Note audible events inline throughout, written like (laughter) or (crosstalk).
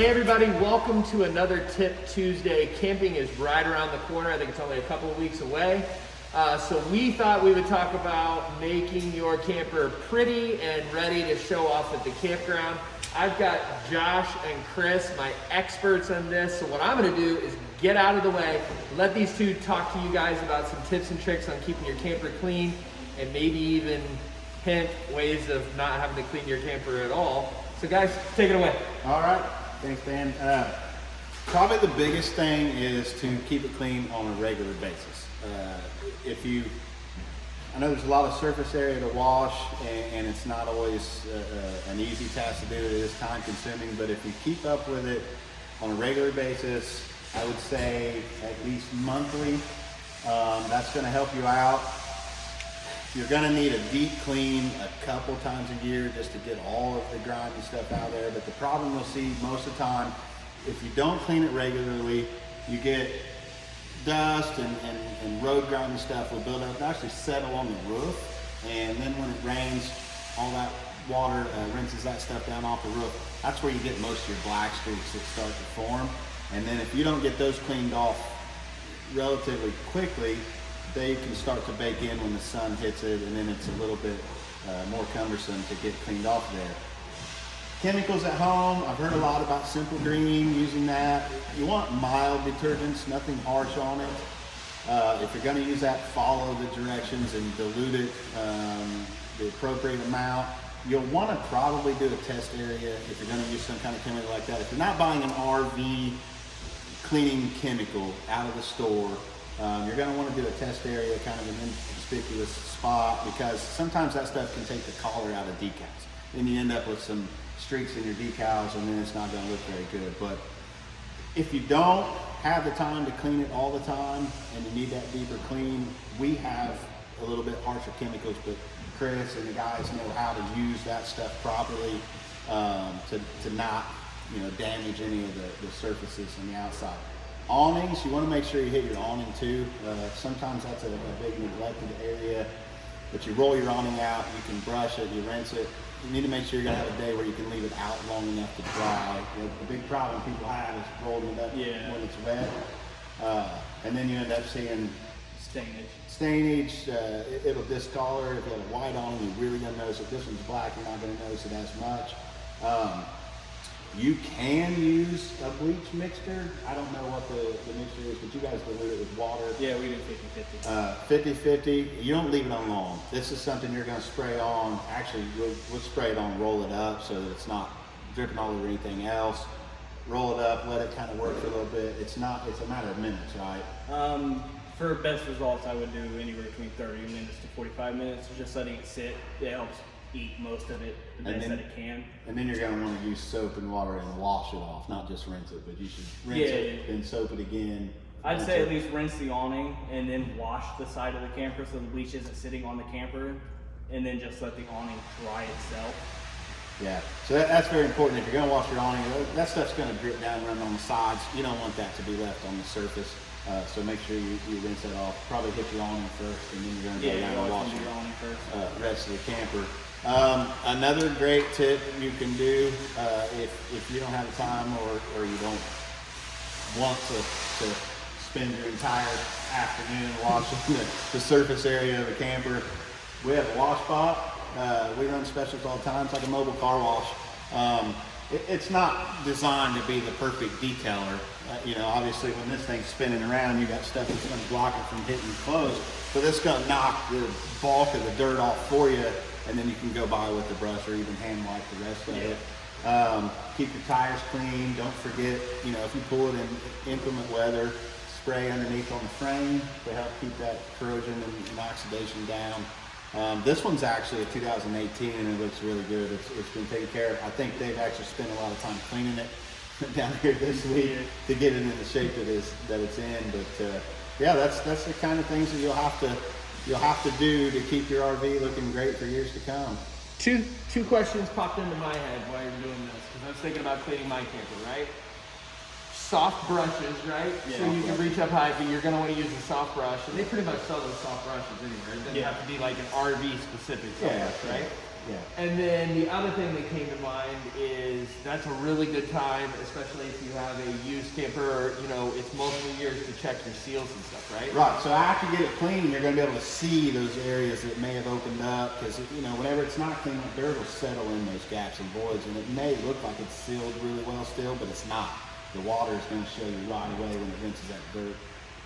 Hey everybody, welcome to another Tip Tuesday. Camping is right around the corner. I think it's only a couple of weeks away. Uh, so we thought we would talk about making your camper pretty and ready to show off at the campground. I've got Josh and Chris, my experts on this. So what I'm gonna do is get out of the way, let these two talk to you guys about some tips and tricks on keeping your camper clean and maybe even hint ways of not having to clean your camper at all. So guys, take it away. All right, thanks Dan. Uh, probably the biggest thing is to keep it clean on a regular basis. Uh, if you, I know there's a lot of surface area to wash and, and it's not always uh, uh, an easy task to do, it is time consuming, but if you keep up with it on a regular basis, I would say at least monthly, um, that's gonna help you out. You're gonna need a deep clean a couple times a year just to get all of the grime and stuff out there. But the problem you'll see most of the time, if you don't clean it regularly, you get dust and, and, and road grime and stuff will build up and actually settle on the roof. And then when it rains, all that water uh, rinses that stuff down off the roof. That's where you get most of your black streaks that start to form. And then if you don't get those cleaned off relatively quickly, they can start to bake in when the sun hits it and then it's a little bit uh, more cumbersome to get cleaned off there. Chemicals at home, I've heard a lot about Simple Green, using that. You want mild detergents, nothing harsh on it. Uh, if you're gonna use that, follow the directions and dilute it um, the appropriate amount. You'll wanna probably do a test area if you're gonna use some kind of chemical like that. If you're not buying an RV cleaning chemical out of the store, um, you're gonna wanna do a test area, kind of an inconspicuous spot, because sometimes that stuff can take the color out of decals. Then you end up with some streaks in your decals and then it's not gonna look very good. But if you don't have the time to clean it all the time and you need that deeper clean, we have a little bit harsher chemicals, but Chris and the guys know how to use that stuff properly um, to, to not you know, damage any of the, the surfaces on the outside. Awnings, you want to make sure you hit your awning too. Uh, sometimes that's a, a, big neglected area, but you roll your awning out, you can brush it, you rinse it. You need to make sure you're gonna have a day where you can leave it out long enough to dry. The, the big problem people have is rolling it up yeah. when it's wet. Uh, and then you end up seeing stainage. Stainage, uh, it, will discolor. If you have a white on, you really gonna notice it. This one's black, you're not gonna notice it as much. Um, you can use a bleach mixture. I don't know what the, the mixture is, but you guys dilute it with water. Yeah, we do 50-50. Uh, 50-50. You don't leave it on long. This is something you're gonna spray on. Actually, we'll, we'll spray it on, roll it up so that it's not dripping all over anything else. Roll it up, let it kind of work for a little bit. It's not, it's a matter of minutes, right? Um, for best results, I would do anywhere between 30 minutes to 45 minutes. Just letting it sit, it helps eat most of it the best then, that it can. And then you're going to want to use soap and water and wash it off, not just rinse it, but you should rinse yeah, it, yeah. then soap it again. I'd say it. at least rinse the awning and then wash the side of the camper so the bleach isn't sitting on the camper and then just let the awning dry itself. Yeah, so that, that's very important. If you're going to wash your awning, that stuff's going to drip down run on the sides. You don't want that to be left on the surface. Uh, so make sure you, you rinse that off. Probably hit your awning first, and then you're going to yeah, go down and wash your awning first. Uh, rest of the camper. Um, another great tip you can do uh, if, if you don't have the time or, or you don't want to, to spend your entire afternoon washing the, the surface area of a camper, we have a wash spot. Uh, we run specials all the time. It's like a mobile car wash. Um, it, it's not designed to be the perfect detailer. Uh, you know, obviously when this thing's spinning around, you got stuff that's going to block it from hitting clothes. But it's going to knock the bulk of the dirt off for you and then you can go by with the brush or even hand wipe the rest of yeah. it. Um, keep your tires clean. Don't forget, you know, if you pull it in inclement weather, spray underneath on the frame to help keep that corrosion and, and oxidation down. Um, this one's actually a 2018 and it looks really good. It's, it's been taken care of. I think they've actually spent a lot of time cleaning it (laughs) down here this week to get it in the shape that is that it's in. But uh, yeah, that's that's the kind of things that you'll have to you'll have to do to keep your RV looking great for years to come. Two two questions popped into my head while you're doing this because I was thinking about cleaning my camper, right? Soft brushes, right? Yeah, so you can reach up high, but you're gonna want to use a soft brush, and they pretty much sell those soft brushes anywhere. It doesn't yeah. have to be like an RV specific soft yeah, brush, right? Yeah. And then the other thing that came to mind is that's a really good time, especially if you have a used camper, you know, it's multiple years to check your seals and stuff, right? Right. So after you get it clean, you're going to be able to see those areas that may have opened up because you know whenever it's not clean, the dirt will settle in those gaps and voids, and it may look like it's sealed really well still, but it's not. The water is going to show you right away when it rinses that dirt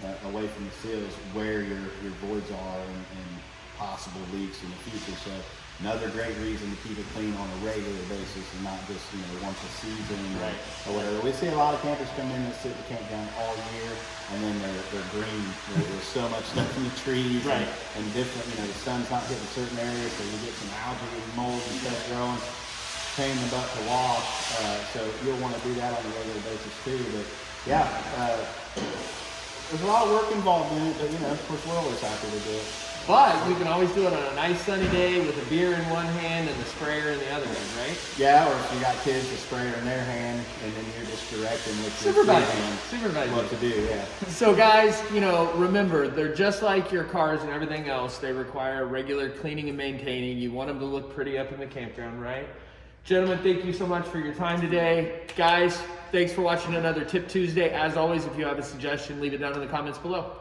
uh, away from the seals where your your voids are and, and possible leaks in the future. So another great reason to keep it clean on a regular basis and not just you know once a season or, Right. or whatever. We see a lot of campers come in and sit in the campground all year and then they're, they're green. There's so much stuff in the trees Right. and, and different, you know, the sun's not hitting certain areas, so you get some algae and mold and stuff growing. Pain in the butt to wash, uh, so you'll want to do that on a regular basis too. But yeah, uh, there's a lot of work involved in it, but you know, of course, we're always happy to do it. But you can always do it on a nice sunny day with a beer in one hand and the sprayer in the other hand, right? Yeah, or if you got kids, a sprayer in their hand, and then you're just directing with Supervising. Supervising. what to do. Yeah. (laughs) So guys, you know, remember, they're just like your cars and everything else. They require regular cleaning and maintaining. You want them to look pretty up in the campground, right? Gentlemen, thank you so much for your time today. Guys, thanks for watching another Tip Tuesday. As always, if you have a suggestion, leave it down in the comments below.